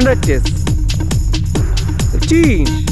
standard test. Change.